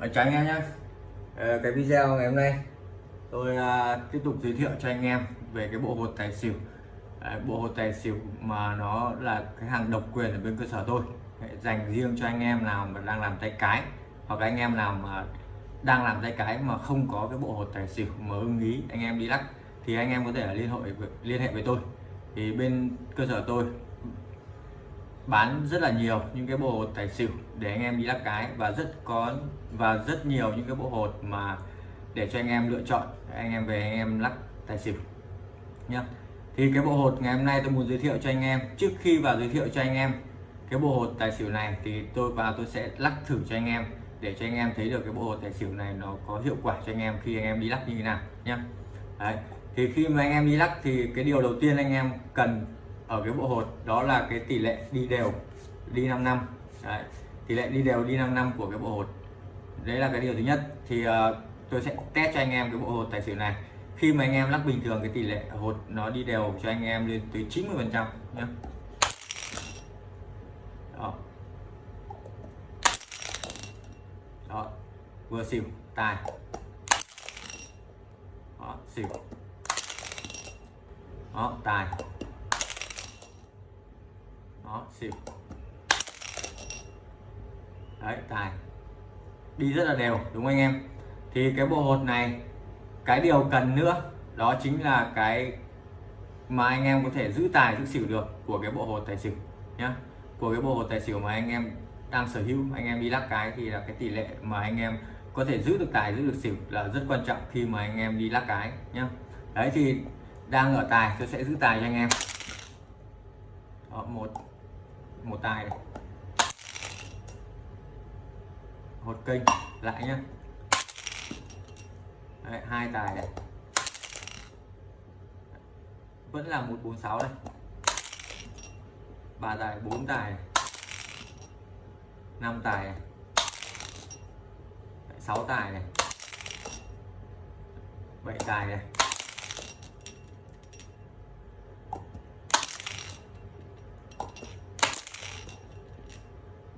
Ờ, chào anh em nhé ờ, cái video ngày hôm nay tôi ờ, tiếp tục giới thiệu cho anh em về cái bộ hột tài xỉu. Bộ hột tài xỉu mà nó là cái hàng độc quyền ở bên cơ sở tôi. Đấy, dành riêng cho anh em nào mà đang làm tay cái hoặc là anh em nào mà đang làm tay cái mà không có cái bộ hột tài xỉu mà ưng ý anh em đi lắc thì anh em có thể liên hệ liên hệ với tôi. Thì bên cơ sở tôi bán rất là nhiều những cái bộ hột tài xỉu để anh em đi lắc cái và rất có và rất nhiều những cái bộ hột mà để cho anh em lựa chọn anh em về anh em lắc tài xỉu nhá thì cái bộ hột ngày hôm nay tôi muốn giới thiệu cho anh em trước khi vào giới thiệu cho anh em cái bộ hột tài xỉu này thì tôi vào tôi sẽ lắc thử cho anh em để cho anh em thấy được cái bộ hột tài xỉu này nó có hiệu quả cho anh em khi anh em đi lắc như thế nào nhá Đấy. thì khi mà anh em đi lắc thì cái điều đầu tiên anh em cần ở cái bộ hột đó là cái tỷ lệ đi đều đi 5 năm. Đấy. tỷ lệ đi đều đi 5 năm của cái bộ hột. Đấy là cái điều thứ nhất. Thì uh, tôi sẽ test cho anh em cái bộ hột tài xỉu này. Khi mà anh em lắc bình thường cái tỷ lệ hột nó đi đều cho anh em lên tới 90 phần trăm nhé đó. Đó vừa xỉu tài. Đó xỉu. Đó tài đó xỉu. Đấy tài. Đi rất là đều đúng không anh em? Thì cái bộ hột này cái điều cần nữa đó chính là cái mà anh em có thể giữ tài giữ xỉu được của cái bộ hột tài xỉu nhá. Của cái bộ hột tài xỉu mà anh em đang sở hữu anh em đi lắc cái thì là cái tỷ lệ mà anh em có thể giữ được tài giữ được xỉu là rất quan trọng khi mà anh em đi lắc cái nhá. Đấy thì đang ở tài tôi sẽ giữ tài cho anh em. Đó, một một tài này. Một kênh lại nhá. Đấy, hai tài này. Vẫn là 146 này ba tài bốn tài 5 tài này. 6 tài này. 7 tài này.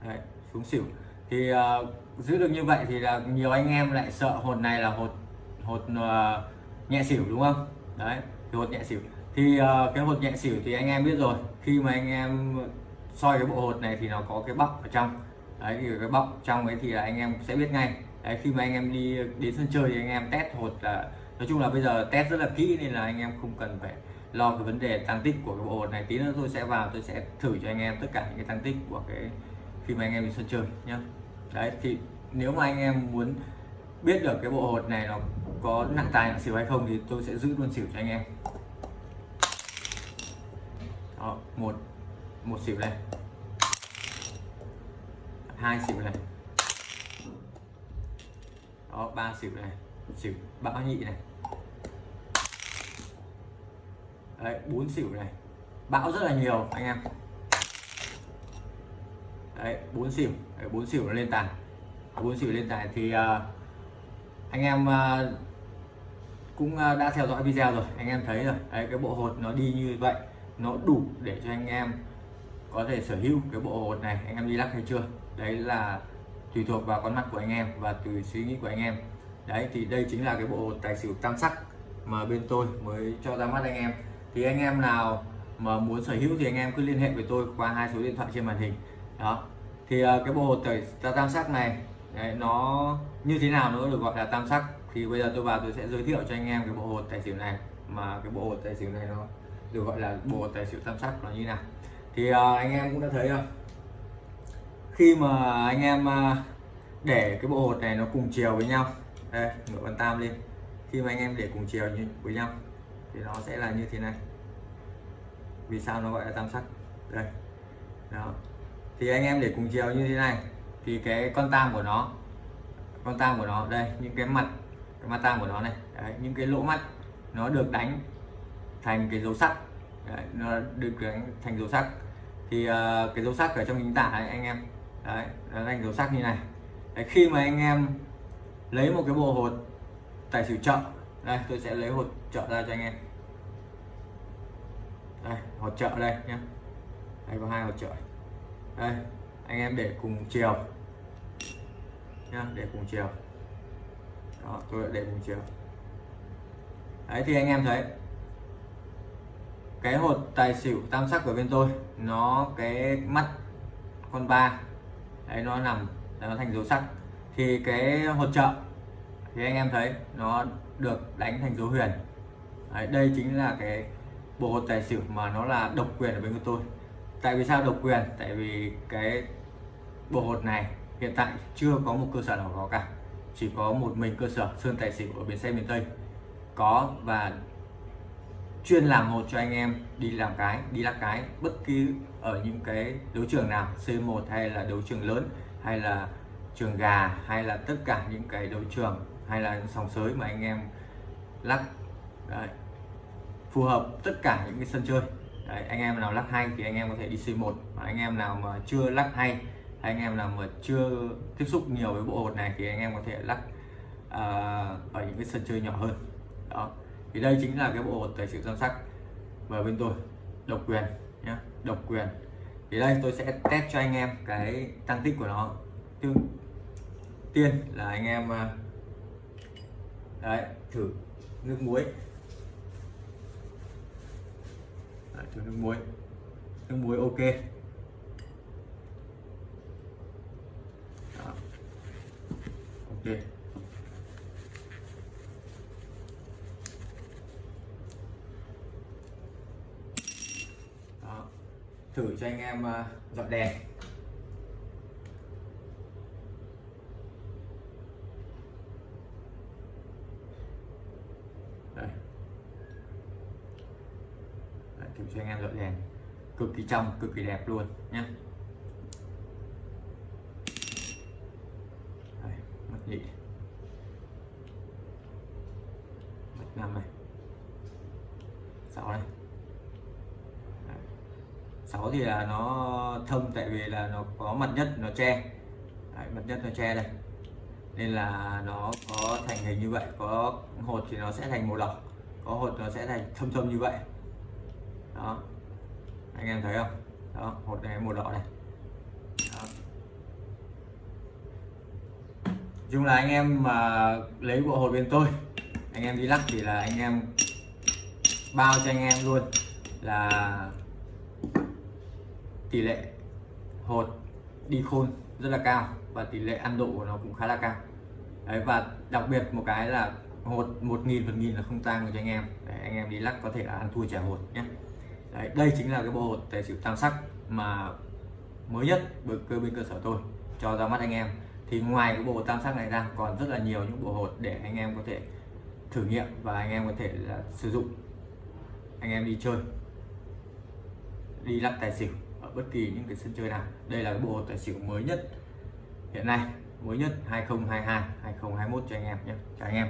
Đấy, xuống xỉu. Thì uh, giữ được như vậy thì là nhiều anh em lại sợ hột này là hột hột uh, nhẹ xỉu đúng không? Đấy thì hột nhẹ xỉu. Thì uh, cái hột nhẹ xỉu thì anh em biết rồi khi mà anh em soi cái bộ hột này thì nó có cái bọc ở trong. Đấy thì cái bọc trong ấy thì là anh em sẽ biết ngay. Đấy khi mà anh em đi đến sân chơi thì anh em test hột là nói chung là bây giờ test rất là kỹ nên là anh em không cần phải lo cái vấn đề tăng tích của cái bộ hột này. Tí nữa tôi sẽ vào tôi sẽ thử cho anh em tất cả những cái tăng tích của cái khi mà anh em đi sân chơi nhá. Đấy thì nếu mà anh em muốn biết được cái bộ hột này nó có nặng tài nặng xỉu hay không thì tôi sẽ giữ luôn xỉu cho anh em. Đó, một một xỉu này. Hai xỉu này. Đó ba xỉu này. Xỉu bão nhị này. Đấy bốn xỉu này. Bão rất là nhiều anh em đấy bốn xỉu. Bốn xỉu nó lên tài. Bốn xỉu lên tài thì uh, anh em uh, cũng uh, đã theo dõi video rồi. Anh em thấy rồi. Đấy cái bộ hột nó đi như vậy nó đủ để cho anh em có thể sở hữu cái bộ hột này. Anh em đi lắc hay chưa? Đấy là tùy thuộc vào con mắt của anh em và từ suy nghĩ của anh em. Đấy thì đây chính là cái bộ hột tài xỉu tam sắc mà bên tôi mới cho ra mắt anh em. Thì anh em nào mà muốn sở hữu thì anh em cứ liên hệ với tôi qua hai số điện thoại trên màn hình đó. Thì uh, cái bộ hột tài tam sắc này đấy, nó như thế nào nó được gọi là tam sắc? Thì bây giờ tôi vào tôi sẽ giới thiệu cho anh em cái bộ hột tài xỉu này. Mà cái bộ hột tài xỉu này nó được gọi là bộ hột tài xỉu tam sắc nó như nào. Thì uh, anh em cũng đã thấy không khi mà anh em uh, để cái bộ hột này nó cùng chiều với nhau đây ngựa con tam lên khi mà anh em để cùng chiều như với nhau thì nó sẽ là như thế này. Vì sao nó gọi là tam sắc? Đây. Đó thì anh em để cùng chiều như thế này. Thì cái con tam của nó con tam của nó đây những cái mặt cái mặt tam của nó này. Đấy, những cái lỗ mắt nó được đánh thành cái dấu sắc. Đấy, nó được đánh thành dấu sắc. Thì uh, cái dấu sắc ở trong hình tả này anh em. Đấy nó thành dấu sắc như này. Đấy, khi mà anh em lấy một cái bộ hột tài xỉu chợ đây tôi sẽ lấy hột chợ ra cho anh em. Đây hột chợ đây nhé đây có hai hột chợ đây anh em để cùng chiều. Nhá để cùng chiều. Đó tôi đã để cùng chiều. Đấy thì anh em thấy cái hột tài xỉu tam sắc của bên tôi nó cái mắt con ba đấy nó nằm nó thành dấu sắc. Thì cái hột trợ thì anh em thấy nó được đánh thành dấu huyền. Đấy, đây chính là cái bộ hột tài xỉu mà nó là độc quyền ở bên của tôi tại vì sao độc quyền? Tại vì cái bộ hột này hiện tại chưa có một cơ sở nào có cả. Chỉ có một mình cơ sở, sơn tài xỉu ở bến xe miền tây. Có và chuyên làm hột cho anh em đi làm cái, đi lắc cái. Bất kỳ ở những cái đấu trường nào C1 hay là đấu trường lớn, hay là trường gà, hay là tất cả những cái đấu trường, hay là sòng sới mà anh em lắc, Đấy. phù hợp tất cả những cái sân chơi. Đấy, anh em nào lắc hay thì anh em có thể đi C1 và anh em nào mà chưa lắc hay anh em nào mà chưa tiếp xúc nhiều với bộ hột này thì anh em có thể lắc uh, ở những cái sân chơi nhỏ hơn. Đó. Thì đây chính là cái bộ hột tài xỉu tam sắc và bên tôi độc quyền nhé độc quyền. Thì đây tôi sẽ test cho anh em cái tăng tích của nó. Tương tiên là anh em à, đấy thử nước muối đấy, thử nước muối. Nước muối ok. Đó. ok. Đó. thử cho anh em ờ, dọn đèn. Đây Đấy, thử cho anh em dọn đèn. Cực kỳ trong cực kỳ đẹp luôn nhé mất nhị. Mất năm này. Sáu này. Sáu thì là nó thông tại vì là nó có mặt nhất nó che Đấy, mặt nhất nó che đây. Nên là nó có thành hình như vậy có hột thì nó sẽ thành màu đỏ có hột nó sẽ thành thâm thâm như vậy đó. Anh em thấy không? Đó một này màu đỏ này. Đó. chung là anh em mà lấy bộ hột bên tôi anh em đi lắc thì là anh em bao cho anh em luôn là tỷ lệ hột đi khôn rất là cao và tỷ lệ ăn độ của nó cũng khá là cao. Đấy và đặc biệt một cái là hột một nghìn phần nghìn là không tăng cho anh em. Đấy, anh em đi lắc có thể là ăn thua trả hột nhé đấy, đây chính là cái bộ hột tài xỉu tam sắc mà mới nhất bởi cơ bên cơ sở tôi cho ra mắt anh em. Thì ngoài cái bộ hột tam sắc này ra còn rất là nhiều những bộ hột để anh em có thể thử nghiệm và anh em có thể là sử dụng. Anh em đi chơi đi lắc tài xỉu ở bất kỳ những cái sân chơi nào. Đây là cái bộ hột tài xỉu mới nhất hiện nay mới nhất 2022 2021 cho anh em nhé. Chào anh em.